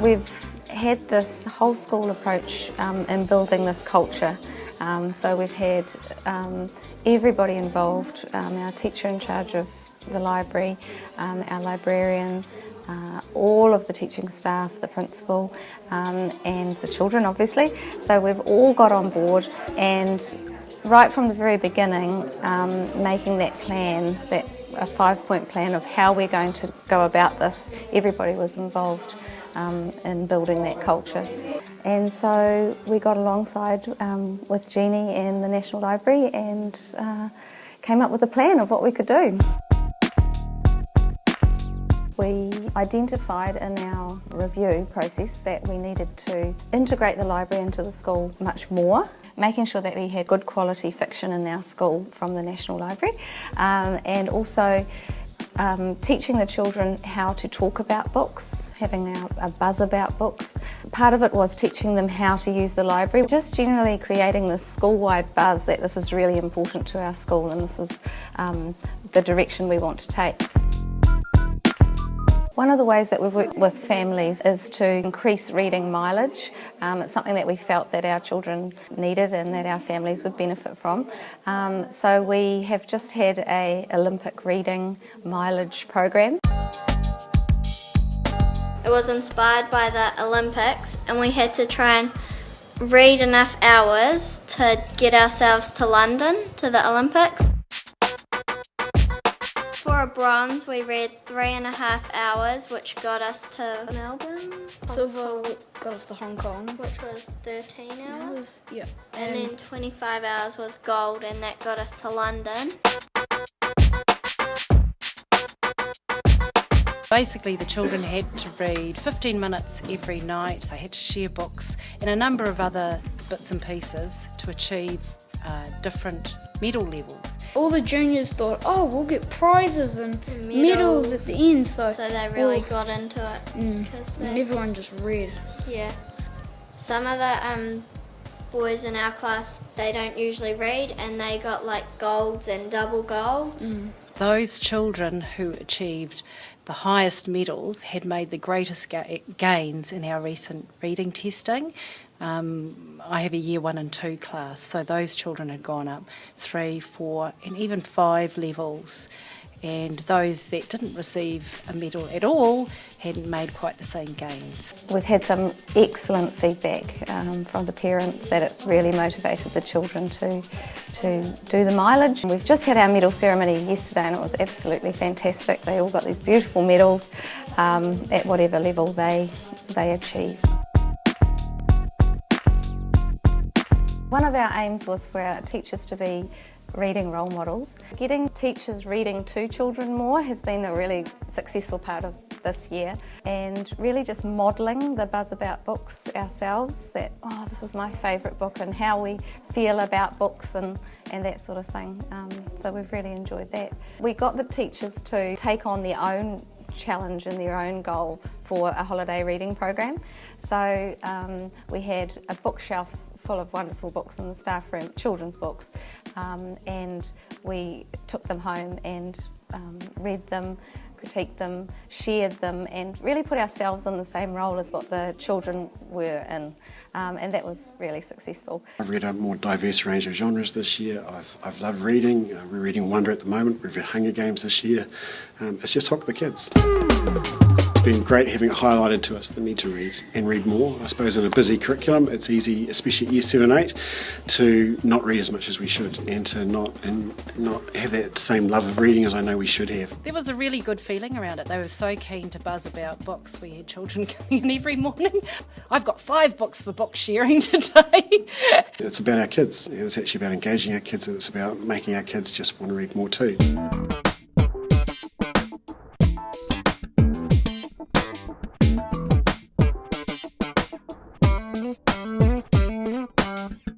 We've had this whole school approach um, in building this culture. Um, so we've had um, everybody involved, um, our teacher in charge of the library, um, our librarian, uh, all of the teaching staff, the principal um, and the children obviously. So we've all got on board and right from the very beginning making that plan, that a five point plan of how we're going to go about this, everybody was involved um, in building that culture. And so we got alongside um, with Jeannie and the National Library and uh, came up with a plan of what we could do. We identified in our review process that we needed to integrate the library into the school much more, making sure that we had good quality fiction in our school from the National Library um, and also um, teaching the children how to talk about books, having a, a, buzz about books. Part of it was teaching them how to use the library, just generally creating this school-wide buzz that this is really important to our school and this is um, the direction we want to take. One of the ways that we've worked with families is to increase reading mileage. Um, it's something that we felt that our children needed and that our families would benefit from. Um, so we have just had a Olympic reading mileage program. It was inspired by the Olympics and we had to try and read enough hours to get ourselves to London to the Olympics. For a bronze, we read three and a half hours, which got us to Melbourne. Silver got us to Hong Kong. Which was 13 hours. Yeah. And, and then 25 hours was gold, and that got us to London. Basically, the children had to read 15 minutes every night, they had to share books and a number of other bits and pieces to achieve uh, different medal levels. All the juniors thought, oh, we'll get prizes and medals, medals at the end. So, so they really well, got into it. Mm, they, and everyone just read. Yeah. Some of the um, boys in our class, they don't usually read and they got like golds and double golds. Mm. Those children who achieved the highest medals had made the greatest ga gains in our recent reading testing. Um, I have a year one and two class, so those children had gone up three, four, and even five levels. And those that didn't receive a medal at all hadn't made quite the same gains. We've had some excellent feedback um, from the parents that it's really motivated the children to, to do the mileage. We've just had our medal ceremony yesterday and it was absolutely fantastic. They all got these beautiful medals um, at whatever level they, they achieve. One of our aims was for our teachers to be reading role models. Getting teachers reading to children more has been a really successful part of this year and really just modelling the buzz about books ourselves that oh this is my favourite book and how we feel about books and, and that sort of thing. Um, so we've really enjoyed that. We got the teachers to take on their own challenge and their own goal for a holiday reading program. So um, we had a bookshelf full of wonderful books in the staff room, children's books, um, and we took them home and um, read them, critiqued them, shared them and really put ourselves in the same role as what the children were in um, and that was really successful. I've read a more diverse range of genres this year. I've, I've loved reading. Uh, we're reading Wonder at the moment. We've read Hunger Games this year. Um, it's just hooked the kids. It's been great having it highlighted to us the need to read and read more. I suppose in a busy curriculum it's easy, especially at year 7 8, to not read as much as we should and to not and not have that same love of reading as I know we should have. There was a really good feeling around it. They were so keen to buzz about books. We had children coming in every morning. I've got five books for book sharing today. it's about our kids. It's actually about engaging our kids and it's about making our kids just want to read more too.